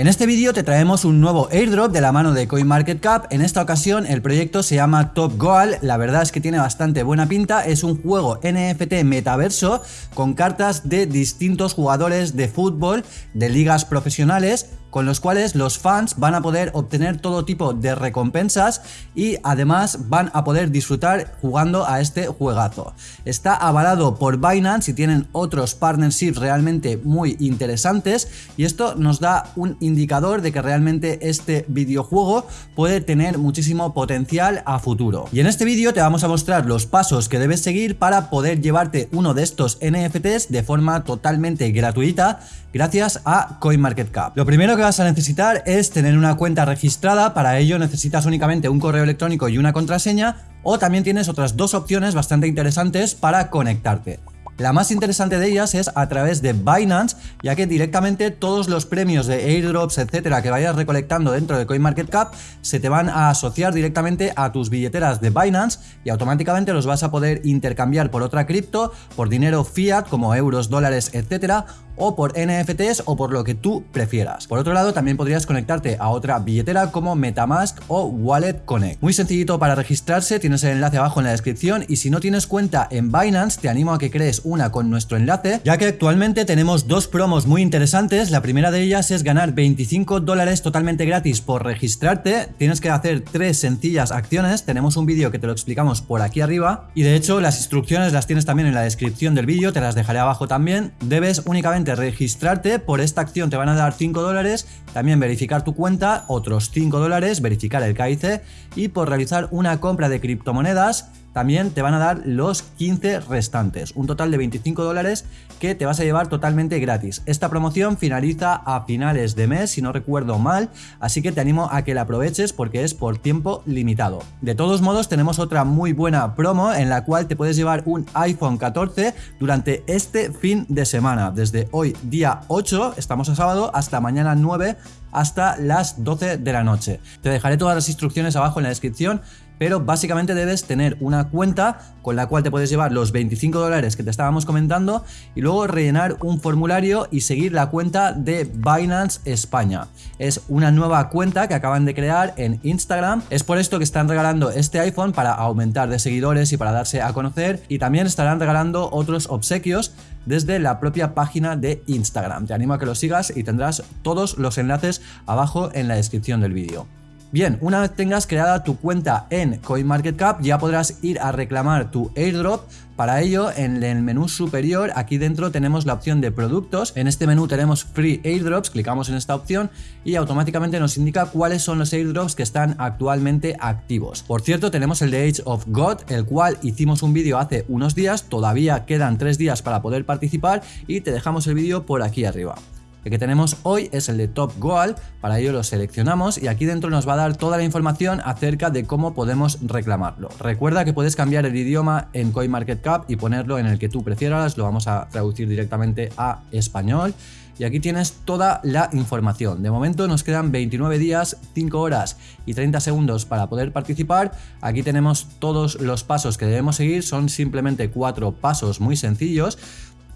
En este vídeo te traemos un nuevo airdrop de la mano de CoinMarketCap, en esta ocasión el proyecto se llama Top Goal, la verdad es que tiene bastante buena pinta, es un juego NFT metaverso con cartas de distintos jugadores de fútbol de ligas profesionales con los cuales los fans van a poder obtener todo tipo de recompensas y además van a poder disfrutar jugando a este juegazo. Está avalado por Binance y tienen otros partnerships realmente muy interesantes y esto nos da un indicador de que realmente este videojuego puede tener muchísimo potencial a futuro. Y en este vídeo te vamos a mostrar los pasos que debes seguir para poder llevarte uno de estos NFTs de forma totalmente gratuita gracias a CoinMarketCap. Lo primero vas a necesitar es tener una cuenta registrada, para ello necesitas únicamente un correo electrónico y una contraseña o también tienes otras dos opciones bastante interesantes para conectarte. La más interesante de ellas es a través de Binance, ya que directamente todos los premios de airdrops, etcétera, que vayas recolectando dentro de CoinMarketCap se te van a asociar directamente a tus billeteras de Binance y automáticamente los vas a poder intercambiar por otra cripto, por dinero fiat como euros, dólares, etcétera, o por NFTs o por lo que tú prefieras. Por otro lado, también podrías conectarte a otra billetera como Metamask o Wallet Connect. Muy sencillito para registrarse, tienes el enlace abajo en la descripción y si no tienes cuenta en Binance, te animo a que crees una con nuestro enlace, ya que actualmente tenemos dos promos muy interesantes. La primera de ellas es ganar 25 dólares totalmente gratis por registrarte. Tienes que hacer tres sencillas acciones. Tenemos un vídeo que te lo explicamos por aquí arriba y de hecho las instrucciones las tienes también en la descripción del vídeo, te las dejaré abajo también. Debes únicamente registrarte, por esta acción te van a dar 5 dólares, también verificar tu cuenta, otros 5 dólares, verificar el KIC y por realizar una compra de criptomonedas también te van a dar los 15 restantes, un total de 25 dólares que te vas a llevar totalmente gratis. Esta promoción finaliza a finales de mes, si no recuerdo mal, así que te animo a que la aproveches porque es por tiempo limitado. De todos modos, tenemos otra muy buena promo en la cual te puedes llevar un iPhone 14 durante este fin de semana, desde hoy día 8, estamos a sábado, hasta mañana 9 hasta las 12 de la noche. Te dejaré todas las instrucciones abajo en la descripción pero básicamente debes tener una cuenta con la cual te puedes llevar los 25 dólares que te estábamos comentando y luego rellenar un formulario y seguir la cuenta de Binance España. Es una nueva cuenta que acaban de crear en Instagram, es por esto que están regalando este iPhone para aumentar de seguidores y para darse a conocer y también estarán regalando otros obsequios desde la propia página de Instagram. Te animo a que lo sigas y tendrás todos los enlaces abajo en la descripción del vídeo. Bien, una vez tengas creada tu cuenta en CoinMarketCap ya podrás ir a reclamar tu airdrop para ello, en el menú superior, aquí dentro tenemos la opción de productos. En este menú tenemos Free Airdrops, clicamos en esta opción y automáticamente nos indica cuáles son los airdrops que están actualmente activos. Por cierto, tenemos el de Age of God, el cual hicimos un vídeo hace unos días, todavía quedan tres días para poder participar y te dejamos el vídeo por aquí arriba. El que tenemos hoy es el de Top Goal, para ello lo seleccionamos y aquí dentro nos va a dar toda la información acerca de cómo podemos reclamarlo. Recuerda que puedes cambiar el idioma en CoinMarketCap y ponerlo en el que tú prefieras, lo vamos a traducir directamente a español. Y aquí tienes toda la información. De momento nos quedan 29 días, 5 horas y 30 segundos para poder participar. Aquí tenemos todos los pasos que debemos seguir. Son simplemente cuatro pasos muy sencillos.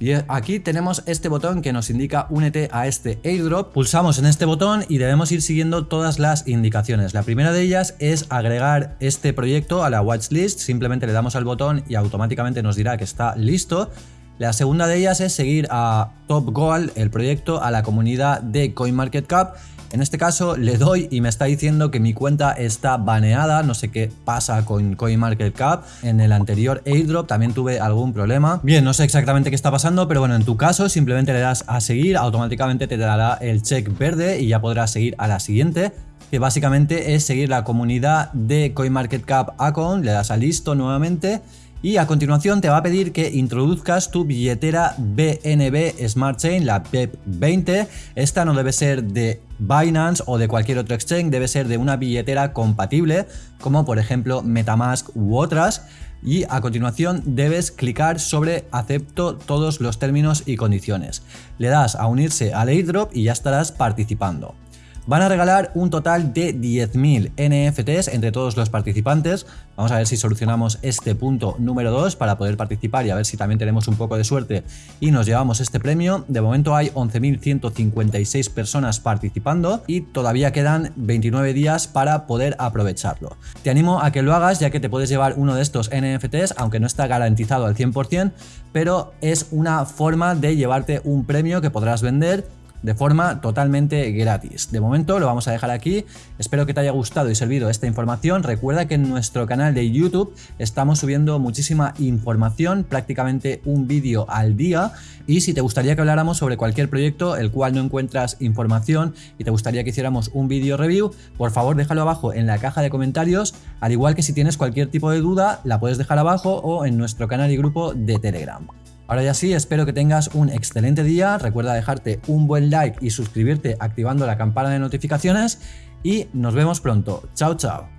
Y aquí tenemos este botón que nos indica únete a este airdrop. Pulsamos en este botón y debemos ir siguiendo todas las indicaciones. La primera de ellas es agregar este proyecto a la watchlist. Simplemente le damos al botón y automáticamente nos dirá que está listo. La segunda de ellas es seguir a Top Goal, el proyecto, a la comunidad de CoinMarketCap en este caso le doy y me está diciendo que mi cuenta está baneada, no sé qué pasa con CoinMarketCap. En el anterior airdrop también tuve algún problema. Bien, no sé exactamente qué está pasando, pero bueno, en tu caso simplemente le das a seguir, automáticamente te dará el check verde y ya podrás seguir a la siguiente que básicamente es seguir la comunidad de CoinMarketCap account, le das a listo nuevamente y a continuación te va a pedir que introduzcas tu billetera BNB Smart Chain, la BEP20. Esta no debe ser de Binance o de cualquier otro exchange, debe ser de una billetera compatible, como por ejemplo Metamask u otras. Y a continuación debes clicar sobre acepto todos los términos y condiciones. Le das a unirse al airdrop y ya estarás participando. Van a regalar un total de 10.000 NFTs entre todos los participantes. Vamos a ver si solucionamos este punto número 2 para poder participar y a ver si también tenemos un poco de suerte y nos llevamos este premio. De momento hay 11.156 personas participando y todavía quedan 29 días para poder aprovecharlo. Te animo a que lo hagas ya que te puedes llevar uno de estos NFTs, aunque no está garantizado al 100%, pero es una forma de llevarte un premio que podrás vender de forma totalmente gratis. De momento lo vamos a dejar aquí, espero que te haya gustado y servido esta información, recuerda que en nuestro canal de YouTube estamos subiendo muchísima información, prácticamente un vídeo al día y si te gustaría que habláramos sobre cualquier proyecto el cual no encuentras información y te gustaría que hiciéramos un vídeo review, por favor déjalo abajo en la caja de comentarios, al igual que si tienes cualquier tipo de duda la puedes dejar abajo o en nuestro canal y grupo de Telegram. Ahora ya sí, espero que tengas un excelente día, recuerda dejarte un buen like y suscribirte activando la campana de notificaciones y nos vemos pronto. Chao, chao.